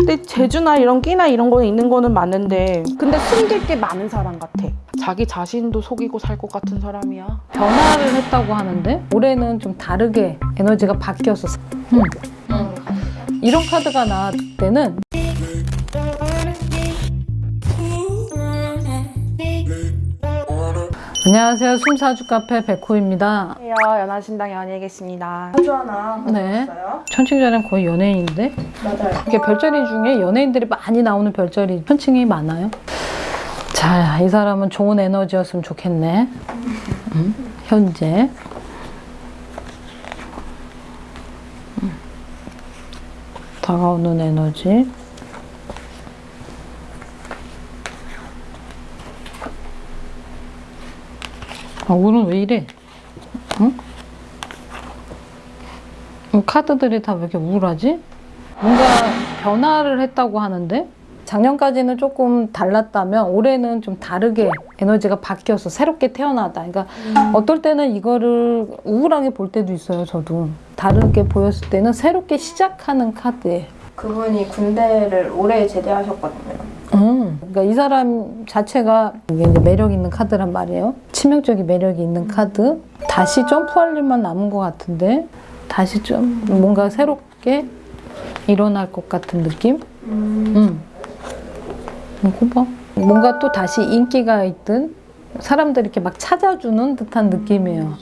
근데 재주나 이런 끼나 이런 거는 있는 거는 맞는데 근데 숨길 게 많은 사람 같아. 자기 자신도 속이고 살 것 같은 사람이야. 변화를 했다고 하는데 올해는 좀 다르게 에너지가 바뀌어서 음. 이런 카드가 나왔을 때는 안녕하세요 숨사주 카페 백호입니다 안녕하세요. 연하신당 연희에 계십니다. 사주 하나 네. 천칭자는 거의 연예인인데 맞아요. 이게 별자리 중에 연예인들이 많이 나오는 별자리 천칭이 많아요 자 이 사람은 좋은 에너지였으면 좋겠네 음, 현재 음. 다가오는 에너지 아, 오늘 왜 이래? 응? 이 카드들이 다 왜 이렇게 우울하지? 뭔가 변화를 했다고 하는데 작년까지는 조금 달랐다면 올해는 좀 다르게 에너지가 바뀌어서 새롭게 태어나다. 그러니까 어떨 때는 이거를 우울하게 볼 때도 있어요. 저도 다르게 보였을 때는 새롭게 시작하는 카드예요. 그분이 군대를 올해 제대하셨거든요. 음, 그러니까 이 사람 자체가 이게 이제 매력 있는 카드란 말이에요. 치명적인 매력이 있는 카드. 다시 점프할 일만 남은 것 같은데 다시 좀 뭔가 새롭게 일어날 것 같은 느낌? 음. 이거 봐. 뭔가 또 다시 인기가 있든 사람들이 이렇게 막 찾아주는 듯한 느낌이에요.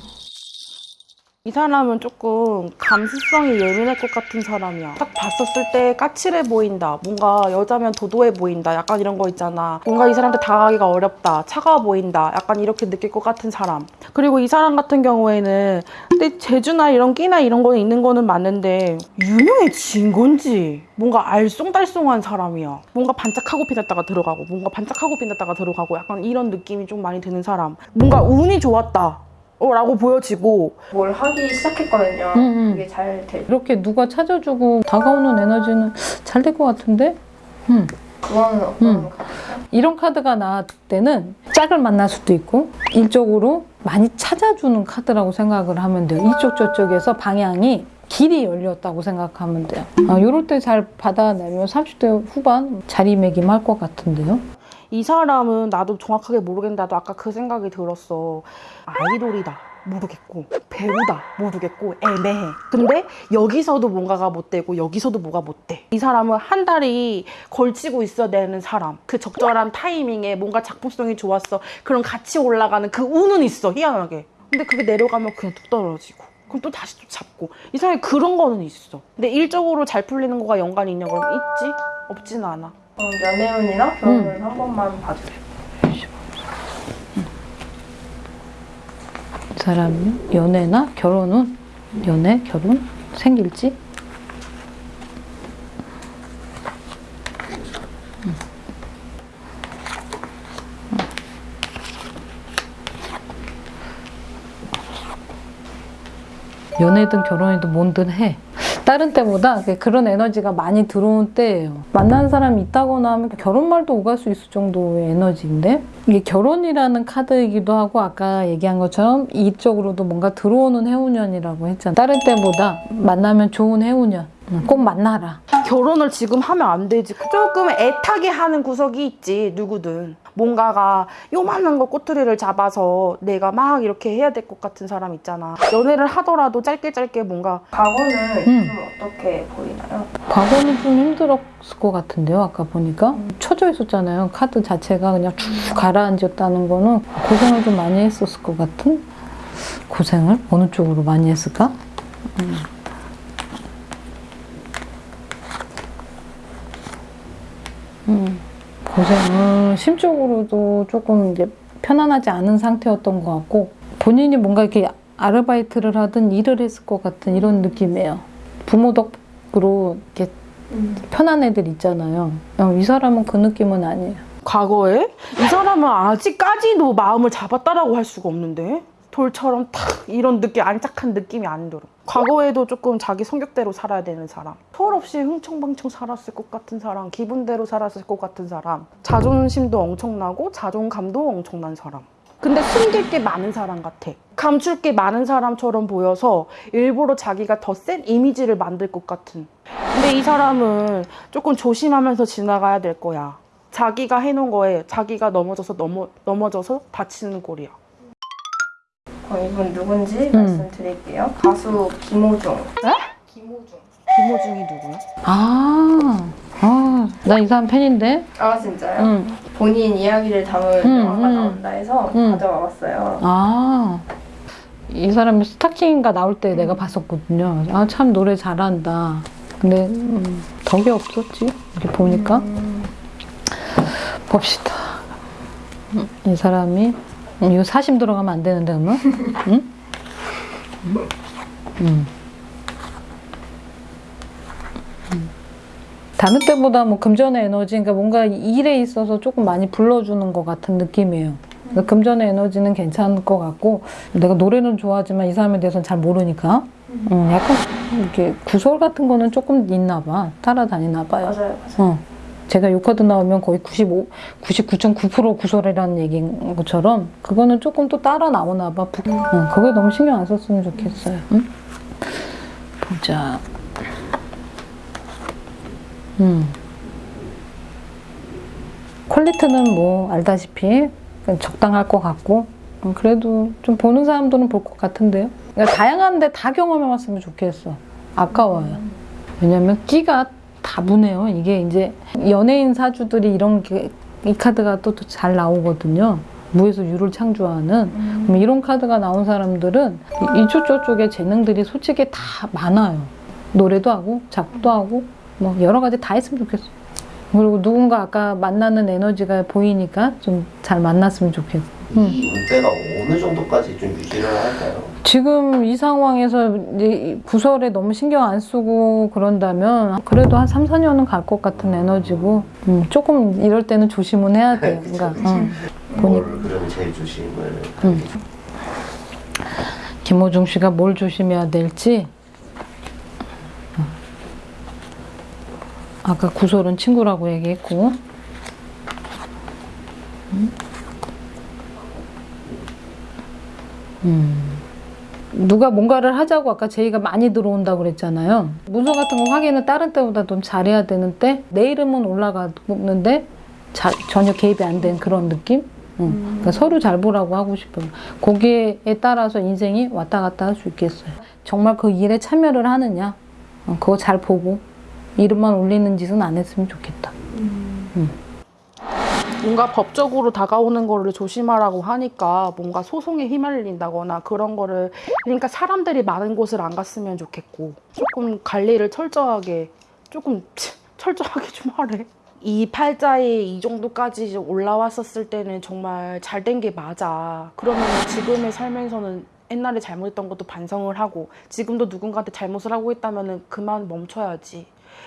이 사람은 조금 감수성이 예민할 것 같은 사람이야. 딱 봤었을 때 까칠해 보인다. 뭔가 여자면 도도해 보인다. 약간 이런 거 있잖아. 뭔가 이 사람한테 다가가기가 어렵다. 차가워 보인다. 약간 이렇게 느낄 것 같은 사람. 그리고 이 사람 같은 경우에는 근데 재주나 이런 끼나 이런 거는 있는 거는 맞는데 유명해진 건지 뭔가 알쏭달쏭한 사람이야. 뭔가 반짝하고 빛났다가 들어가고 뭔가 반짝하고 빛났다가 들어가고 약간 이런 느낌이 좀 많이 드는 사람. 뭔가 운이 좋았다. 어, 라고 보여지고 뭘 하기 시작했거든요. 음, 음. 그게 잘 될. 이렇게 누가 찾아주고 다가오는 에너지는 잘 될 것 같은데? 음. 어떤 음. 이런 카드가 나왔을 때는 짝을 만날 수도 있고 일적으로 많이 찾아주는 카드라고 생각을 하면 돼요. 이쪽 저쪽에서 방향이 길이 열렸다고 생각하면 돼요. 아, 이럴 때 잘 받아내면 30대 후반 자리매김할 것 같은데요. 이 사람은 나도 정확하게 모르겠는데 나도 아까 그 생각이 들었어. 아이돌이다. 모르겠고. 배우다 모르겠고. 애매해. 근데 여기서도 뭔가가 못 되고 여기서도 뭐가 못돼이 사람은 한 달이 걸치고 있어야 되는 사람. 그 적절한 타이밍에 뭔가 작품성이 좋았어. 그럼 같이 올라가는 그 운은 있어 희한하게. 근데 그게 내려가면 그냥 뚝 떨어지고. 그럼 또 다시 또 잡고. 이 사람이 그런 거는 있어. 근데 일적으로 잘 풀리는 거가 연관이 있냐? 그러면 있지? 없지는 않아 그럼 연애운이나 결혼운 한 번만 봐주세요. 이 사람이 연애나 결혼은 연애, 결혼 생길지 연애든 결혼이든 뭔든 해. 다른 때보다 그런 에너지가 많이 들어온 때예요. 만나는 사람이 있다거나 하면 결혼 말도 오갈 수 있을 정도의 에너지인데 이게 결혼이라는 카드이기도 하고 아까 얘기한 것처럼 이쪽으로도 뭔가 들어오는 해운년이라고 했잖아. 다른 때보다 만나면 좋은 해운년. 응, 꼭 만나라. 결혼을 지금 하면 안 되지. 조금 애타게 하는 구석이 있지, 누구든. 뭔가가 요만한 거 꼬투리를 잡아서 내가 막 이렇게 해야 될 것 같은 사람 있잖아. 연애를 하더라도 짧게 짧게 뭔가 과거는 음. 좀 어떻게 보이나요? 과거는 좀 힘들었을 것 같은데요. 아까 보니까 쳐져 있었잖아요. 카드 자체가 그냥 쭉 가라앉았다는 거는 고생을 좀 많이 했었을 것 같은 고생을 어느 쪽으로 많이 했을까? 음. 음, 고생을 심적으로도 조금 이제 편안하지 않은 상태였던 것 같고 본인이 뭔가 이렇게 아르바이트를 하든 일을 했을 것 같은 이런 느낌이에요. 부모 덕으로 이렇게 편한 애들 있잖아요. 어, 이 사람은 그 느낌은 아니에요. 과거에 이 사람은 아직까지도 마음을 잡았다라고 할 수가 없는데 돌처럼 탁 이런 느낌 안짝한 느낌이 안 들어. 과거에도 조금 자기 성격대로 살아야 되는 사람. 철없이 흥청망청 살았을 것 같은 사람, 기분대로 살았을 것 같은 사람, 자존심도 엄청나고 자존감도 엄청난 사람. 근데 숨길 게 많은 사람 같아. 감출 게 많은 사람처럼 보여서 일부러 자기가 더 센 이미지를 만들 것 같은. 근데 이 사람은 조금 조심하면서 지나가야 될 거야. 자기가 해놓은 거에 자기가 넘어져서 넘어, 넘어져서 다치는 꼴이야. 그럼 이분 누군지 음. 말씀드릴게요. 가수 김호중. 네? 김호중. 김호중이 누구야? 아, 아, 나 이 사람 팬인데? 아 진짜요? 응. 본인 이야기를 담은 음, 영화가 음. 나온다 해서 음. 가져와 봤어요. 아, 이 사람이 스타킹인가 나올 때 내가 봤었거든요. 아, 참 노래 잘한다. 근데 음, 덕이 없었지. 이렇게 보니까. 봅시다. 음, 이 사람이 음, 이거 사심 들어가면 안 되는데 그러면? 응? 음. 음. 다른 때보다 뭐 금전의 에너지, 그러니까 뭔가 일에 있어서 조금 많이 불러주는 것 같은 느낌이에요. 그러니까 금전의 에너지는 괜찮을 것 같고, 내가 노래는 좋아하지만 이 사람에 대해서는 잘 모르니까, 음, 약간 이렇게 구설 같은 거는 조금 있나 봐. 따라다니나 봐요. 맞아요, 맞아요. 어. 제가 요 카드 나오면 거의 95, 99.9% 구설이라는 얘기인 것처럼 그거는 조금 또 따라 나오나 봐. 부- 어, 그거 너무 신경 안 썼으면 좋겠어요. 응? 보자. 음. 퀄리티는 뭐 알다시피 적당할 것 같고 음, 그래도 좀 보는 사람들은 볼 것 같은데요. 그러니까 다양한데 다 경험해봤으면 좋겠어. 아까워요. 왜냐면 끼가 다분해요. 이게 이제 연예인 사주들이 이런 게, 이 카드가 또 잘 나오거든요. 무에서 유를 창조하는 그럼 이런 카드가 나온 사람들은 이- 이쪽 저쪽에 재능들이 솔직히 다 많아요. 노래도 하고 작곡도 하고 뭐 여러 가지 다 했으면 좋겠어. 그리고 누군가 아까 만나는 에너지가 보이니까 좀 잘 만났으면 좋겠어. 음. 이 운대가 어느 정도까지 좀 유지를 할까요? 지금 이 상황에서 이제 이 구설에 너무 신경 안 쓰고 그런다면 그래도 한 3, 4년은 갈 것 같은 에너지고 음, 조금 이럴 때는 조심은 해야 돼요. 그러니까. 음. 뭘 그러면 제일 조심을 음. 김호중 씨가 뭘 조심해야 될지 어. 아까 구설은 친구라고 얘기했고 음. 음. 누가 뭔가를 하자고 아까 제의가 많이 들어온다고 그랬잖아요. 문서 같은 거 확인을 다른 때보다 좀 잘해야 되는데 내 이름은 올라가는데 자- 전혀 개입이 안 된 그런 느낌? 응. 그러니까 서로 잘 보라고 하고 싶어요. 거기에 따라서 인생이 왔다 갔다 할 수 있겠어요. 정말 그 일에 참여를 하느냐, 어, 그거 잘 보고 이름만 올리는 짓은 안 했으면 좋겠다. 뭔가 법적으로 다가오는 거를 조심하라고 하니까 뭔가 소송에 휘말린다거나 그런 거를 그러니까 사람들이 많은 곳을 안 갔으면 좋겠고 조금 관리를 철저하게 조금 철저하게 좀 하래. 이 팔자에 이 정도까지 올라왔었을 때는 정말 잘 된 게 맞아. 그러면 지금의 삶에서는 옛날에 잘못했던 것도 반성을 하고 지금도 누군가한테 잘못을 하고 있다면 그만 멈춰야지.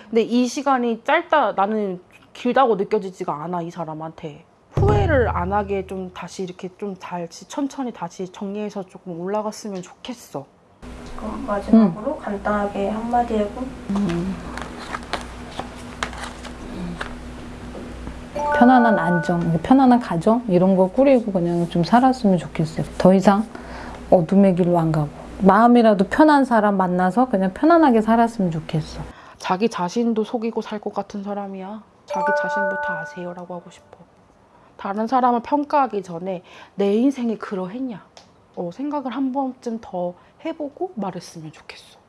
근데 이 시간이 짧다 나는 길다고 느껴지지가 않아 이 사람한테 후회를 안 하게 좀 다시 이렇게 좀 다시 천천히 다시 정리해서 조금 올라갔으면 좋겠어. 그럼 마지막으로 간단하게 한마디 해보. 편안한 안정, 편안한 가정 이런 거 꾸리고 그냥 좀 살았으면 좋겠어요. 더 이상 어둠의 길로 안 가고 마음이라도 편한 사람 만나서 그냥 편안하게 살았으면 좋겠어. 자기 자신도 속이고 살 것 같은 사람이야. 자기 자신부터 아세요라고 하고 싶어. 다른 사람을 평가하기 전에 내 인생이 그러했냐. 어, 생각을 한 번쯤 더 해보고 말했으면 좋겠어.